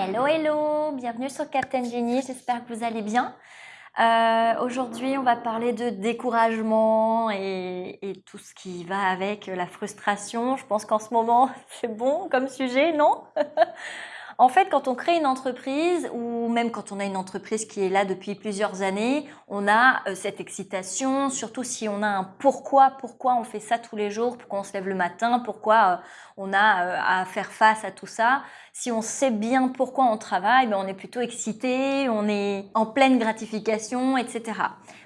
Hello, hello, bienvenue sur Captain Genie, j'espère que vous allez bien. Euh, aujourd'hui, on va parler de découragement et, et, tout ce qui va avec la frustration. Je pense qu'en ce moment, c'est bon comme sujet, non? En fait, quand on crée une entreprise ou même quand on a une entreprise qui est là depuis plusieurs années, on a euh, cette excitation, surtout si on a un pourquoi, pourquoi on fait ça tous les jours, pourquoi on se lève le matin, pourquoi euh, on a euh, à faire face à tout ça. Si on sait bien pourquoi on travaille, ben on est plutôt excité, on est en pleine gratification, etc.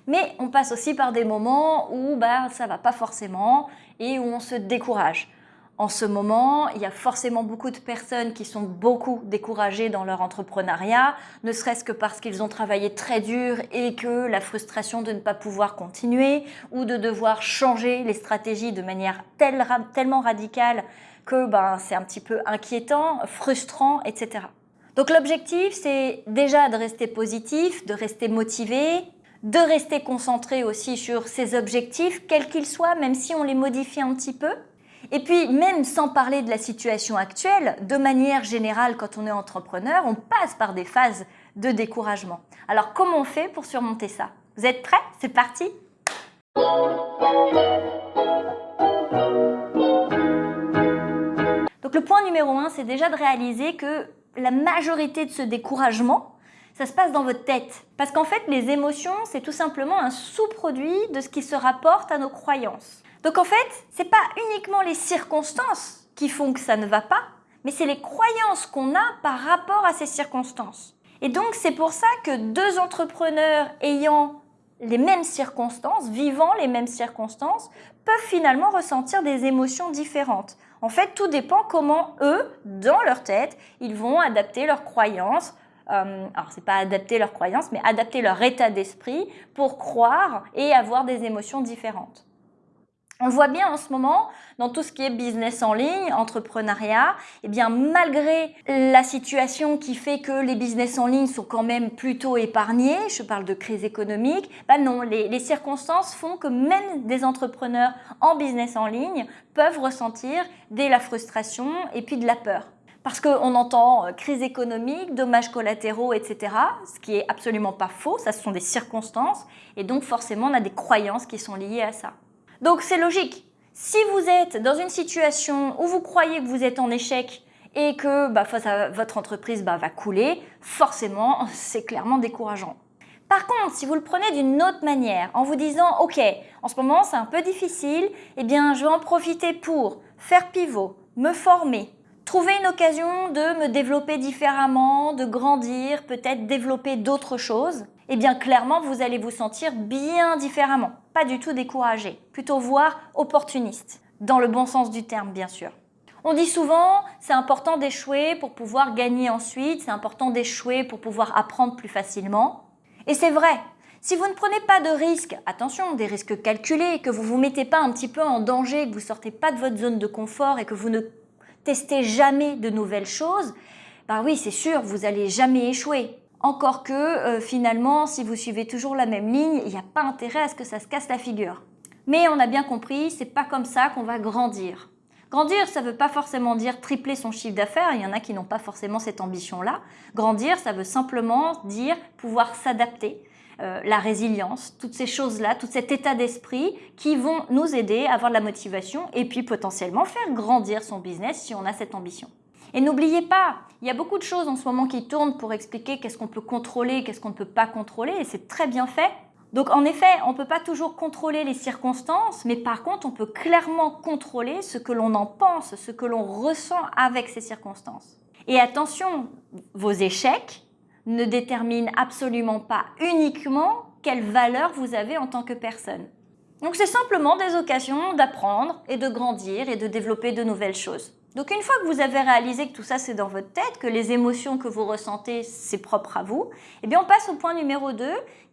Mais on passe aussi par des moments où bah, ça va pas forcément et où on se décourage. En ce moment, il y a forcément beaucoup de personnes qui sont beaucoup découragées dans leur entrepreneuriat, ne serait-ce que parce qu'ils ont travaillé très dur et que la frustration de ne pas pouvoir continuer ou de devoir changer les stratégies de manière tellement radicale que ben, c'est un petit peu inquiétant, frustrant, etc. Donc l'objectif, c'est déjà de rester positif, de rester motivé, de rester concentré aussi sur ses objectifs, quels qu'ils soient, même si on les modifie un petit peu, et puis, même sans parler de la situation actuelle, de manière générale, quand on est entrepreneur, on passe par des phases de découragement. Alors, comment on fait pour surmonter ça? Vous êtes prêts? C'est parti Donc, le point numéro un, c'est déjà de réaliser que la majorité de ce découragement, ça se passe dans votre tête. Parce qu'en fait, les émotions, c'est tout simplement un sous-produit de ce qui se rapporte à nos croyances. Donc en fait, ce n'est pas uniquement les circonstances qui font que ça ne va pas, mais c'est les croyances qu'on a par rapport à ces circonstances. Et donc c'est pour ça que deux entrepreneurs ayant les mêmes circonstances, vivant les mêmes circonstances, peuvent finalement ressentir des émotions différentes. En fait, tout dépend comment eux, dans leur tête, ils vont adapter leurs croyances. Euh, alors, c'est pas adapter leurs croyances, mais adapter leur état d'esprit pour croire et avoir des émotions différentes. On voit bien en ce moment dans tout ce qui est business en ligne, entrepreneuriat, eh bien malgré la situation qui fait que les business en ligne sont quand même plutôt épargnés, je parle de crise économique, ben non, les, les circonstances font que même des entrepreneurs en business en ligne peuvent ressentir de la frustration et puis de la peur. Parce qu'on entend euh, crise économique, dommages collatéraux, etc. Ce qui est absolument pas faux, ça ce sont des circonstances. Et donc forcément, on a des croyances qui sont liées à ça. Donc c'est logique. Si vous êtes dans une situation où vous croyez que vous êtes en échec et que bah, votre entreprise bah, va couler, forcément, c'est clairement décourageant. Par contre, si vous le prenez d'une autre manière, en vous disant « Ok, en ce moment c'est un peu difficile, eh bien je vais en profiter pour faire pivot, me former, trouver une occasion de me développer différemment, de grandir, peut-être développer d'autres choses », eh bien clairement vous allez vous sentir bien différemment, pas du tout découragé, plutôt voire opportuniste, dans le bon sens du terme bien sûr. On dit souvent, c'est important d'échouer pour pouvoir gagner ensuite, c'est important d'échouer pour pouvoir apprendre plus facilement. Et c'est vrai, si vous ne prenez pas de risques, attention, des risques calculés, que vous ne vous mettez pas un petit peu en danger, que vous ne sortez pas de votre zone de confort et que vous ne testez jamais de nouvelles choses, bah oui, c'est sûr, vous n'allez jamais échouer. Encore que euh, finalement, si vous suivez toujours la même ligne, il n'y a pas intérêt à ce que ça se casse la figure. Mais on a bien compris, c'est pas comme ça qu'on va grandir. Grandir, ça ne veut pas forcément dire tripler son chiffre d'affaires, il y en a qui n'ont pas forcément cette ambition-là. Grandir, ça veut simplement dire pouvoir s'adapter, euh, la résilience, toutes ces choses-là, tout cet état d'esprit qui vont nous aider à avoir de la motivation et puis potentiellement faire grandir son business si on a cette ambition. Et n'oubliez pas, il y a beaucoup de choses en ce moment qui tournent pour expliquer qu'est-ce qu'on peut contrôler, qu'est-ce qu'on ne peut pas contrôler, et c'est très bien fait. Donc en effet, on ne peut pas toujours contrôler les circonstances, mais par contre, on peut clairement contrôler ce que l'on en pense, ce que l'on ressent avec ces circonstances. Et attention, vos échecs ne déterminent absolument pas uniquement quelle valeur vous avez en tant que personne. Donc c'est simplement des occasions d'apprendre et de grandir et de développer de nouvelles choses. Donc une fois que vous avez réalisé que tout ça c'est dans votre tête, que les émotions que vous ressentez c'est propre à vous, eh bien on passe au point numéro 2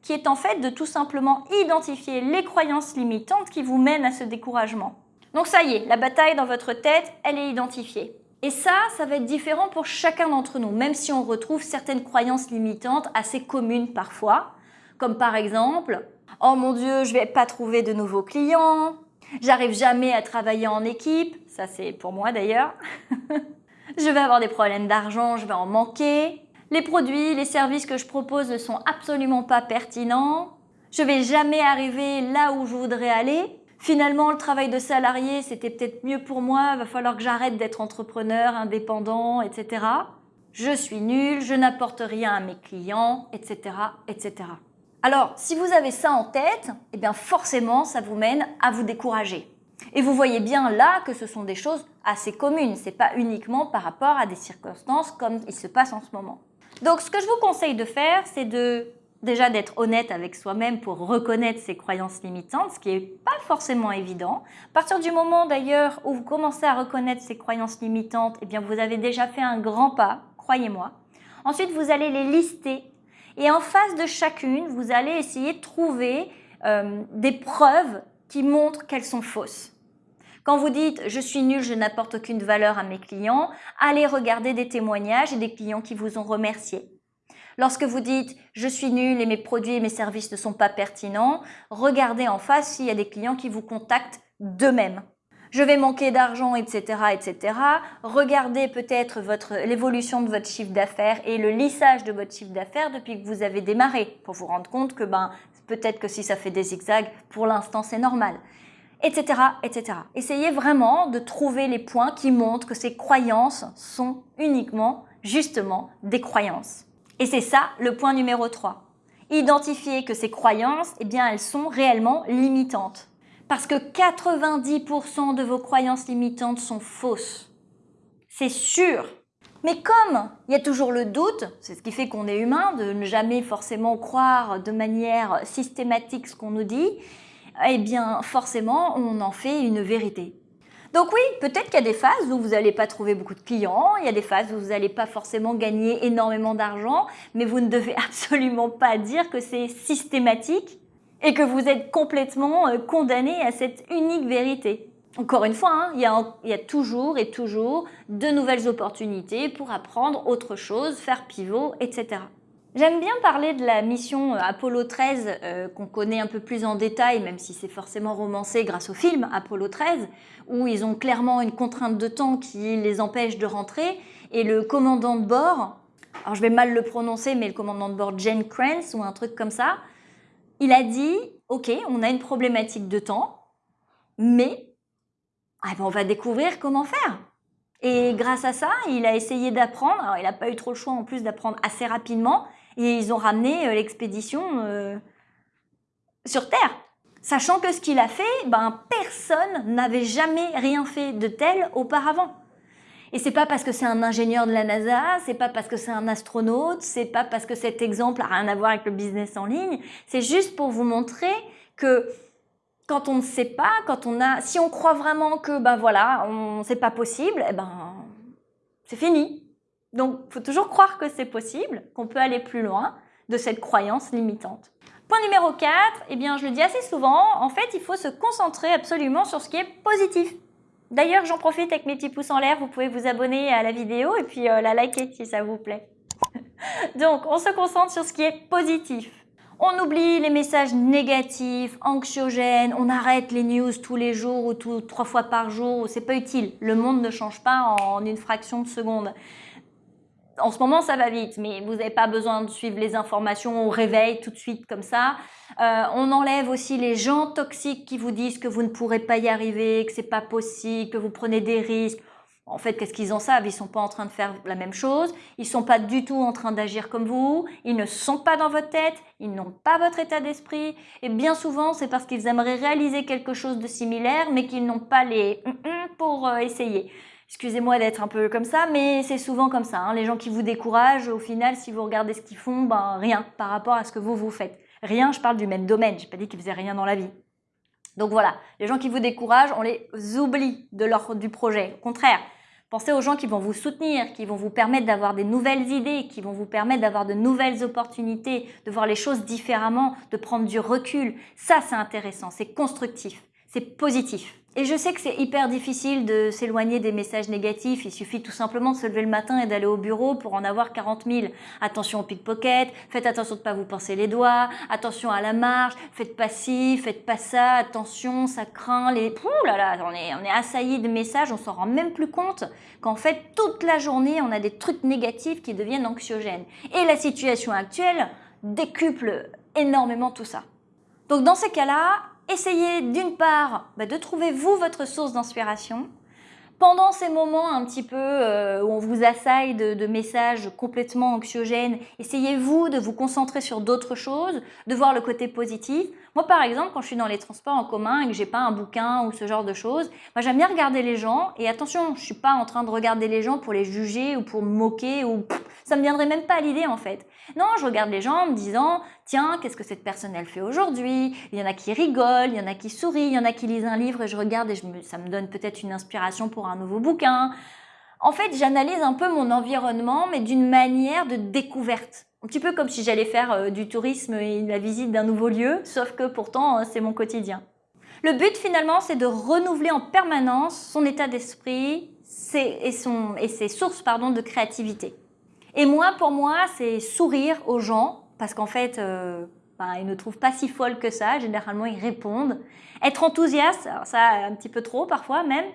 qui est en fait de tout simplement identifier les croyances limitantes qui vous mènent à ce découragement. Donc ça y est, la bataille dans votre tête, elle est identifiée. Et ça, ça va être différent pour chacun d'entre nous, même si on retrouve certaines croyances limitantes assez communes parfois, comme par exemple « Oh mon Dieu, je vais pas trouver de nouveaux clients »,« J'arrive jamais à travailler en équipe », ça c'est pour moi d'ailleurs. Je vais avoir des problèmes d'argent, je vais en manquer. Les produits, les services que je propose ne sont absolument pas pertinents. Je vais jamais arriver là où je voudrais aller. Finalement, le travail de salarié, c'était peut-être mieux pour moi. Va falloir que j'arrête d'être entrepreneur, indépendant, etc. Je suis nul, je n'apporte rien à mes clients, etc., etc. Alors, si vous avez ça en tête, eh bien forcément, ça vous mène à vous décourager. Et vous voyez bien là que ce sont des choses assez communes. Ce n'est pas uniquement par rapport à des circonstances comme il se passe en ce moment. Donc, ce que je vous conseille de faire, c'est de déjà d'être honnête avec soi-même pour reconnaître ses croyances limitantes, ce qui n'est pas forcément évident. À partir du moment d'ailleurs où vous commencez à reconnaître ces croyances limitantes, eh bien vous avez déjà fait un grand pas, croyez-moi. Ensuite, vous allez les lister et en face de chacune, vous allez essayer de trouver euh, des preuves qui montrent qu'elles sont fausses. Quand vous dites « je suis nul, je n'apporte aucune valeur à mes clients », allez regarder des témoignages et des clients qui vous ont remercié. Lorsque vous dites « je suis nul et mes produits et mes services ne sont pas pertinents », regardez en face s'il y a des clients qui vous contactent d'eux-mêmes je vais manquer d'argent, etc., etc. Regardez peut-être l'évolution de votre chiffre d'affaires et le lissage de votre chiffre d'affaires depuis que vous avez démarré pour vous rendre compte que ben, peut-être que si ça fait des zigzags, pour l'instant c'est normal, etc., etc. Essayez vraiment de trouver les points qui montrent que ces croyances sont uniquement, justement, des croyances. Et c'est ça le point numéro 3. Identifier que ces croyances, eh bien, elles sont réellement limitantes parce que 90% de vos croyances limitantes sont fausses. C'est sûr. Mais comme il y a toujours le doute, c'est ce qui fait qu'on est humain, de ne jamais forcément croire de manière systématique ce qu'on nous dit, eh bien forcément on en fait une vérité. Donc oui, peut-être qu'il y a des phases où vous n'allez pas trouver beaucoup de clients, il y a des phases où vous n'allez pas forcément gagner énormément d'argent, mais vous ne devez absolument pas dire que c'est systématique et que vous êtes complètement euh, condamné à cette unique vérité. Encore une fois, hein, il, y a, toujours et toujours de nouvelles opportunités pour apprendre autre chose, faire pivot, etc. J'aime bien parler de la mission euh, Apollo 13 euh, qu'on connaît un peu plus en détail, même si c'est forcément romancé grâce au film Apollo 13, où ils ont clairement une contrainte de temps qui les empêche de rentrer, et le commandant de bord, alors je vais mal le prononcer, mais le commandant de bord Jane Krantz ou un truc comme ça, il a dit, ok, on a une problématique de temps, mais ah ben, on va découvrir comment faire. Et grâce à ça, il a essayé d'apprendre. Alors, il n'a pas eu trop le choix en plus d'apprendre assez rapidement. Et ils ont ramené euh, l'expédition euh, sur Terre. Sachant que ce qu'il a fait, ben, personne n'avait jamais rien fait de tel auparavant. Et c'est pas parce que c'est un ingénieur de la NASA, c'est pas parce que c'est un astronaute, c'est pas parce que cet exemple a rien à voir avec le business en ligne. C'est juste pour vous montrer que quand on ne sait pas, quand on a, si on croit vraiment que ben voilà, c'est pas possible, eh ben c'est fini. Donc, faut toujours croire que c'est possible, qu'on peut aller plus loin de cette croyance limitante. Point numéro 4, eh bien, je le dis assez souvent, en fait, il faut se concentrer absolument sur ce qui est positif. D'ailleurs, j'en profite avec mes petits pouces en l'air, vous pouvez vous abonner à la vidéo et puis euh, la liker si ça vous plaît. Donc, on se concentre sur ce qui est positif. On oublie les messages négatifs, anxiogènes, on arrête les news tous les jours ou trois fois par jour, c'est pas utile. Le monde ne change pas en une fraction de seconde en ce moment, ça va vite, mais vous n'avez pas besoin de suivre les informations au réveil tout de suite comme ça. Euh, on enlève aussi les gens toxiques qui vous disent que vous ne pourrez pas y arriver, que c'est pas possible, que vous prenez des risques. En fait, qu'est-ce qu'ils en savent? Ils sont pas en train de faire la même chose. Ils sont pas du tout en train d'agir comme vous. Ils ne sont pas dans votre tête. Ils n'ont pas votre état d'esprit. Et bien souvent, c'est parce qu'ils aimeraient réaliser quelque chose de similaire, mais qu'ils n'ont pas les pour euh, essayer. Excusez-moi d'être un peu comme ça, mais c'est souvent comme ça. Hein. Les gens qui vous découragent, au final, si vous regardez ce qu'ils font, ben rien par rapport à ce que vous vous faites. Rien, je parle du même domaine. J'ai pas dit qu'ils faisaient rien dans la vie. Donc voilà, les gens qui vous découragent, on les oublie de leur, du projet. Au contraire, pensez aux gens qui vont vous soutenir, qui vont vous permettre d'avoir des nouvelles idées, qui vont vous permettre d'avoir de nouvelles opportunités, de voir les choses différemment, de prendre du recul. Ça, c'est intéressant, c'est constructif. C'est positif. Et je sais que c'est hyper difficile de s'éloigner des messages négatifs. Il suffit tout simplement de se lever le matin et d'aller au bureau pour en avoir 40 000. Attention au pickpocket, faites attention de ne pas vous pincer les doigts, attention à la marche, faites pas ci, faites pas ça, attention, ça craint les... Ouh là là, on est, on est assailli de messages, on s'en rend même plus compte qu'en fait, toute la journée, on a des trucs négatifs qui deviennent anxiogènes. Et la situation actuelle décuple énormément tout ça. Donc dans ces cas-là, essayez d'une part bah, de trouver vous votre source d'inspiration. Pendant ces moments un petit peu euh, où on vous assaille de, messages complètement anxiogènes, essayez-vous de vous concentrer sur d'autres choses, de voir le côté positif. Moi, par exemple, quand je suis dans les transports en commun et que j'ai pas un bouquin ou ce genre de choses, j'aime bien regarder les gens. Et attention, je suis pas en train de regarder les gens pour les juger ou pour me moquer ou ça me viendrait même pas à l'idée en fait. Non, je regarde les gens en me disant, tiens, qu'est-ce que cette personne elle fait aujourd'hui? Il y en a qui rigolent, il y en a qui sourient, il y en a qui lisent un livre et je regarde et ça me donne peut-être une inspiration pour un nouveau bouquin. En fait, j'analyse un peu mon environnement, mais d'une manière de découverte. Un petit peu comme si j'allais faire euh, du tourisme et la visite d'un nouveau lieu, sauf que pourtant, euh, c'est mon quotidien. Le but, finalement, c'est de renouveler en permanence son état d'esprit et, ses sources de créativité. Et moi, pour moi, c'est sourire aux gens, parce qu'en fait, euh, ben, ils ne trouvent pas si folle que ça. Généralement, ils répondent. Être enthousiaste, ça un petit peu trop parfois même.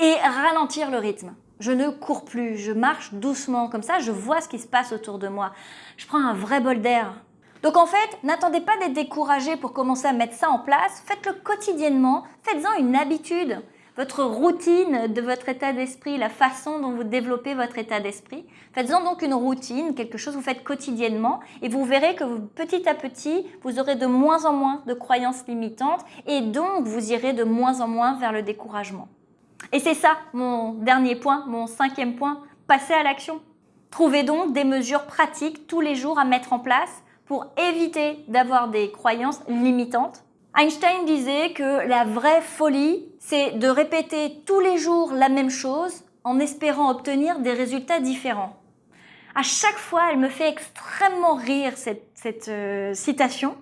Et ralentir le rythme. Je ne cours plus, je marche doucement, comme ça je vois ce qui se passe autour de moi. Je prends un vrai bol d'air. Donc en fait, n'attendez pas d'être découragé pour commencer à mettre ça en place, faites-le quotidiennement, faites-en une habitude votre routine de votre état d'esprit, la façon dont vous développez votre état d'esprit. Faites-en donc une routine, quelque chose que vous faites quotidiennement et vous verrez que petit à petit, vous aurez de moins en moins de croyances limitantes et donc vous irez de moins en moins vers le découragement. Et c'est ça mon dernier point, mon cinquième point, passer à l'action. Trouvez donc des mesures pratiques tous les jours à mettre en place pour éviter d'avoir des croyances limitantes Einstein disait que la vraie folie, c'est de répéter tous les jours la même chose en espérant obtenir des résultats différents. À chaque fois, elle me fait extrêmement rire cette, euh, citation,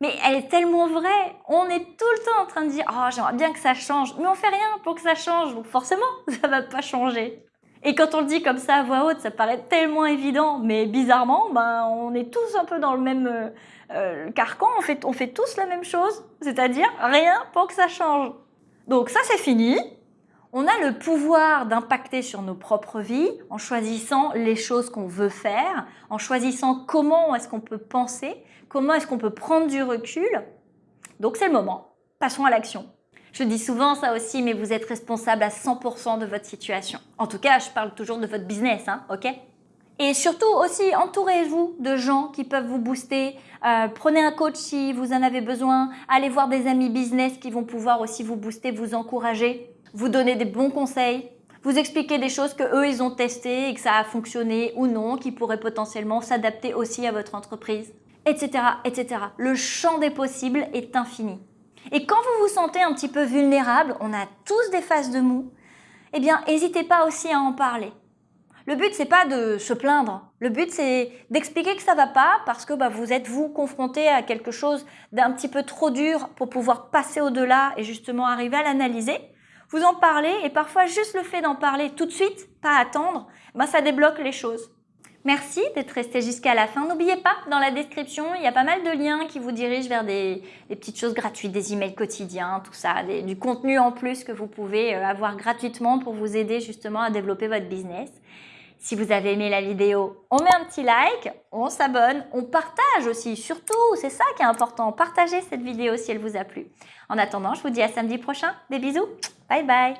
mais elle est tellement vraie. On est tout le temps en train de dire « Oh, j'aimerais bien que ça change », mais on fait rien pour que ça change, donc forcément, ça va pas changer. Et quand on le dit comme ça à voix haute, ça paraît tellement évident, mais bizarrement, ben, on est tous un peu dans le même euh, euh, carcan, fait, on fait tous la même chose, c'est-à-dire rien pour que ça change. Donc ça c'est fini, on a le pouvoir d'impacter sur nos propres vies en choisissant les choses qu'on veut faire, en choisissant comment est-ce qu'on peut penser, comment est-ce qu'on peut prendre du recul. Donc c'est le moment, passons à l'action. Je dis souvent ça aussi, mais vous êtes responsable à 100% de votre situation. En tout cas, je parle toujours de votre business, hein, ok? Et surtout aussi, entourez-vous de gens qui peuvent vous booster. Euh, prenez un coach si vous en avez besoin. Allez voir des amis business qui vont pouvoir aussi vous booster, vous encourager, vous donner des bons conseils, vous expliquer des choses que eux ils ont testées et que ça a fonctionné ou non, qui pourraient potentiellement s'adapter aussi à votre entreprise, etc., etc. Le champ des possibles est infini. Et quand vous vous sentez un petit peu vulnérable, on a tous des phases de mou, eh bien, n'hésitez pas aussi à en parler. Le but, c'est pas de se plaindre. Le but, c'est d'expliquer que ça va pas parce que bah, vous êtes, vous, confronté à quelque chose d'un petit peu trop dur pour pouvoir passer au-delà et justement arriver à l'analyser. Vous en parlez et parfois juste le fait d'en parler tout de suite, pas attendre, bah, ça débloque les choses. Merci d'être resté jusqu'à la fin. N'oubliez pas, dans la description, il y a pas mal de liens qui vous dirigent vers des, petites choses gratuites, des emails quotidiens, tout ça, du contenu en plus que vous pouvez euh, avoir gratuitement pour vous aider justement à développer votre business. Si vous avez aimé la vidéo, on met un petit like, on s'abonne, on partage aussi, surtout, c'est ça qui est important, partagez cette vidéo si elle vous a plu. En attendant, je vous dis à samedi prochain, des bisous, bye bye